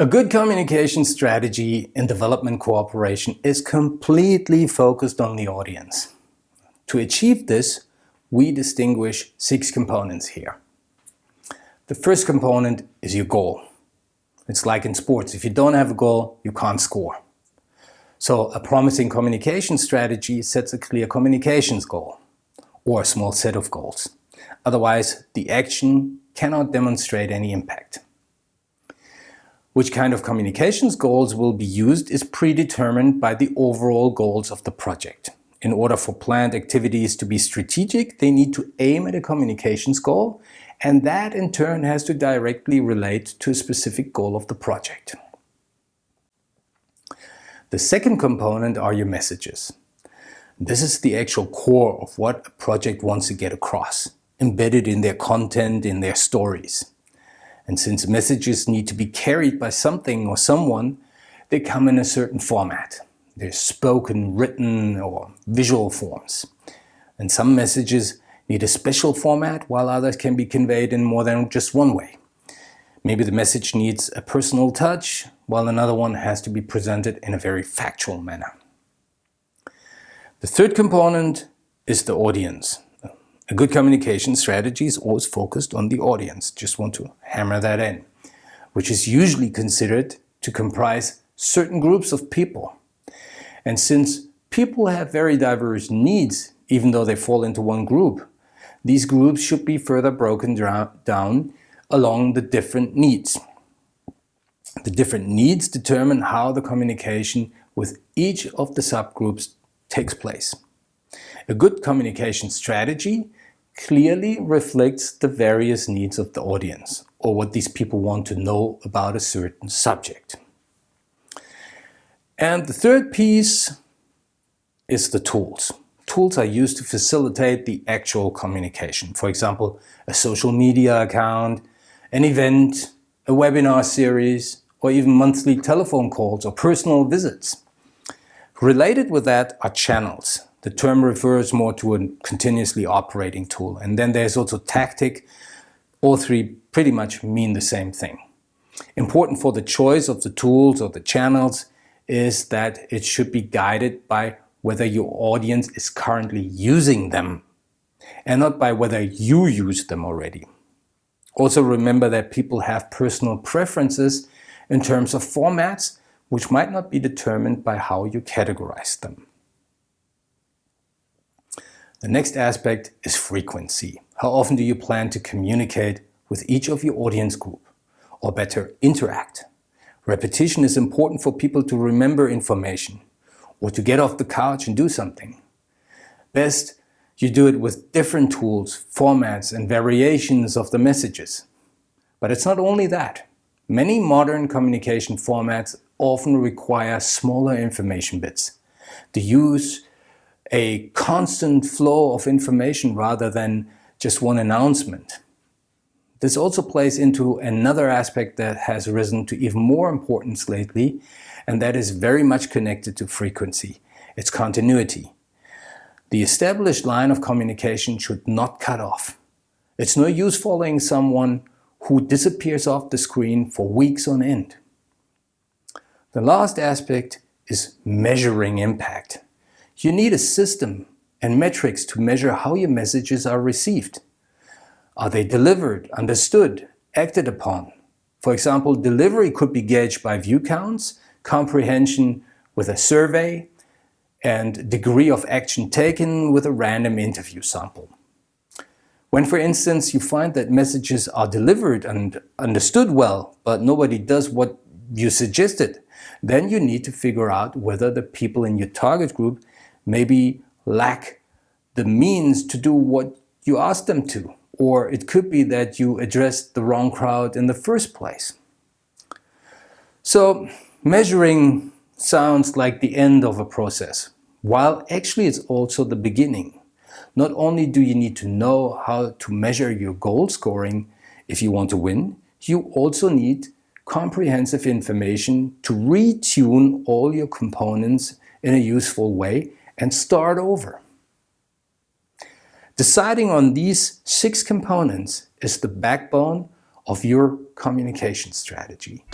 A good communication strategy in development cooperation is completely focused on the audience. To achieve this, we distinguish six components here. The first component is your goal. It's like in sports, if you don't have a goal, you can't score. So a promising communication strategy sets a clear communications goal, or a small set of goals. Otherwise, the action cannot demonstrate any impact. Which kind of communications goals will be used is predetermined by the overall goals of the project. In order for planned activities to be strategic, they need to aim at a communications goal, and that in turn has to directly relate to a specific goal of the project. The second component are your messages. This is the actual core of what a project wants to get across, embedded in their content, in their stories. And since messages need to be carried by something or someone, they come in a certain format. They're spoken, written or visual forms. And some messages need a special format while others can be conveyed in more than just one way. Maybe the message needs a personal touch, while another one has to be presented in a very factual manner. The third component is the audience. A good communication strategy is always focused on the audience. Just want to hammer that in, which is usually considered to comprise certain groups of people. And since people have very diverse needs, even though they fall into one group, these groups should be further broken down along the different needs. The different needs determine how the communication with each of the subgroups takes place. A good communication strategy clearly reflects the various needs of the audience or what these people want to know about a certain subject. And the third piece is the tools. Tools are used to facilitate the actual communication. For example, a social media account, an event, a webinar series, or even monthly telephone calls or personal visits. Related with that are channels. The term refers more to a continuously operating tool. And then there's also tactic. All three pretty much mean the same thing. Important for the choice of the tools or the channels is that it should be guided by whether your audience is currently using them and not by whether you use them already. Also remember that people have personal preferences in terms of formats which might not be determined by how you categorize them. The next aspect is frequency. How often do you plan to communicate with each of your audience group? Or better, interact. Repetition is important for people to remember information or to get off the couch and do something. Best, you do it with different tools, formats and variations of the messages. But it's not only that. Many modern communication formats often require smaller information bits. The use a constant flow of information rather than just one announcement. This also plays into another aspect that has risen to even more importance lately, and that is very much connected to frequency. It's continuity. The established line of communication should not cut off. It's no use following someone who disappears off the screen for weeks on end. The last aspect is measuring impact. You need a system and metrics to measure how your messages are received. Are they delivered, understood, acted upon? For example, delivery could be gauged by view counts, comprehension with a survey, and degree of action taken with a random interview sample. When, for instance, you find that messages are delivered and understood well, but nobody does what you suggested, then you need to figure out whether the people in your target group maybe lack the means to do what you ask them to. Or it could be that you addressed the wrong crowd in the first place. So measuring sounds like the end of a process, while actually it's also the beginning. Not only do you need to know how to measure your goal scoring if you want to win, you also need comprehensive information to retune all your components in a useful way and start over. Deciding on these six components is the backbone of your communication strategy.